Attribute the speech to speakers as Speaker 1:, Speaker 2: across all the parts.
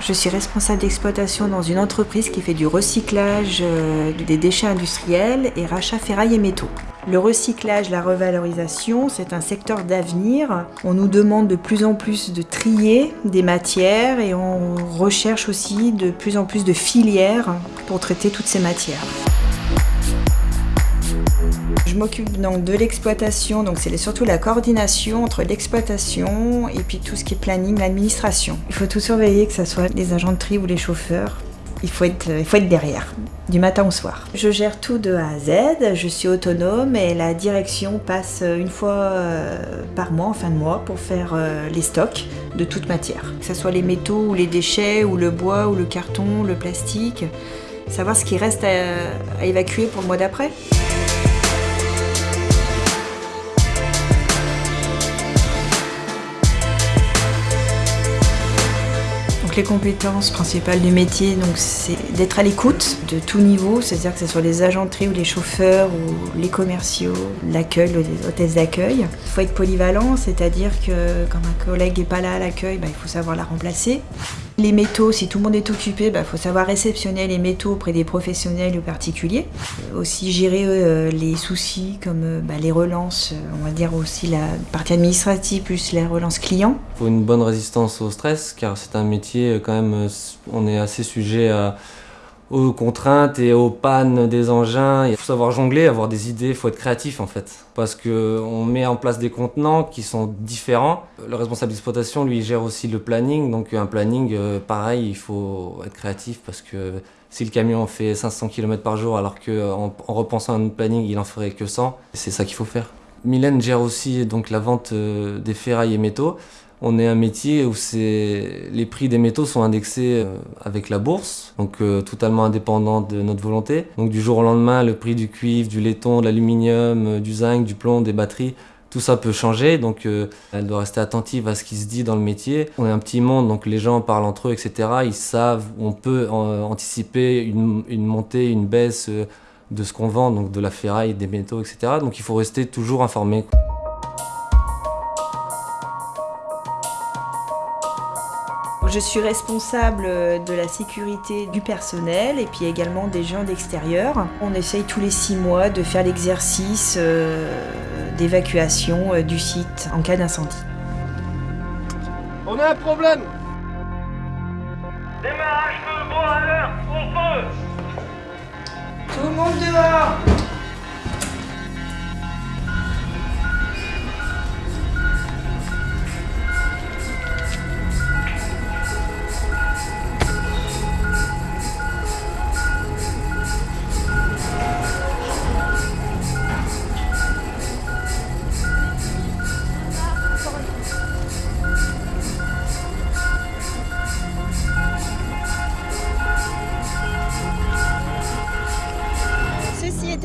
Speaker 1: Je suis responsable d'exploitation dans une entreprise qui fait du recyclage euh, des déchets industriels et rachat ferraille et métaux. Le recyclage, la revalorisation, c'est un secteur d'avenir. On nous demande de plus en plus de trier des matières et on recherche aussi de plus en plus de filières pour traiter toutes ces matières. Je m'occupe donc de l'exploitation, donc c'est surtout la coordination entre l'exploitation et puis tout ce qui est planning, l'administration. Il faut tout surveiller, que ce soit les agents de tri ou les chauffeurs. Il faut, être, il faut être derrière, du matin au soir. Je gère tout de A à Z, je suis autonome et la direction passe une fois euh, par mois, en fin de mois, pour faire euh, les stocks de toute matière. Que ce soit les métaux ou les déchets, ou le bois, ou le carton, le plastique. Savoir ce qui reste à évacuer pour le mois d'après. Les compétences principales du métier, donc c'est d'être à l'écoute de tout niveau, c'est-à-dire que ce soit les tri ou les chauffeurs ou les commerciaux, l'accueil, les hôtesses d'accueil. Il faut être polyvalent, c'est-à-dire que quand un collègue n'est pas là à l'accueil, bah, il faut savoir la remplacer. Les métaux, si tout le monde est occupé, il bah, faut savoir réceptionner les métaux auprès des professionnels ou particuliers. Aussi gérer euh, les soucis comme euh, bah, les relances, euh, on va dire aussi la partie administrative plus les relances clients.
Speaker 2: Il faut une bonne résistance au stress car c'est un métier quand même, on est assez sujet à aux contraintes et aux pannes des engins. Il faut savoir jongler, avoir des idées, il faut être créatif en fait. Parce qu'on met en place des contenants qui sont différents. Le responsable d'exploitation, lui, gère aussi le planning. Donc un planning, euh, pareil, il faut être créatif parce que si le camion fait 500 km par jour alors qu'en en repensant à un planning, il en ferait que 100, c'est ça qu'il faut faire. Mylène gère aussi donc la vente euh, des ferrailles et métaux. On est un métier où les prix des métaux sont indexés euh, avec la bourse, donc euh, totalement indépendant de notre volonté. Donc du jour au lendemain, le prix du cuivre, du laiton, de l'aluminium, du zinc, du plomb, des batteries, tout ça peut changer, donc elle doit rester attentive à ce qui se dit dans le métier. On est un petit monde, donc les gens parlent entre eux, etc. Ils savent, on peut anticiper une, montée, une baisse de ce qu'on vend, donc de la ferraille, des métaux, etc. Donc il faut rester toujours informé.
Speaker 1: Je suis responsable de la sécurité du personnel et puis également des gens d'extérieur. On essaye tous les six mois de faire l'exercice euh, d'évacuation euh, du site en cas d'incendie.
Speaker 3: On a un problème
Speaker 4: Démarrage feu, bon à l'heure, au feu
Speaker 1: Tout le monde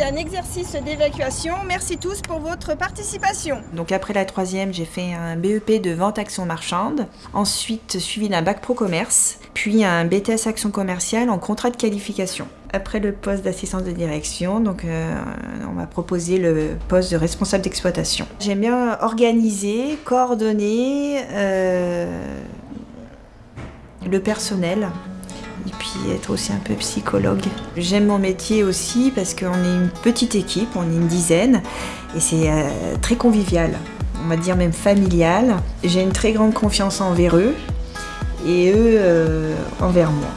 Speaker 5: un exercice d'évacuation. Merci tous pour votre participation.
Speaker 1: Donc après la troisième, j'ai fait un BEP de vente action marchande, ensuite suivi d'un bac pro commerce, puis un BTS action commerciale en contrat de qualification. Après le poste d'assistance de direction, donc euh, on m'a proposé le poste de responsable d'exploitation. J'aime bien organiser, coordonner euh, le personnel puis être aussi un peu psychologue. J'aime mon métier aussi parce qu'on est une petite équipe, on est une dizaine et c'est euh, très convivial, on va dire même familial. J'ai une très grande confiance envers eux et eux euh, envers moi.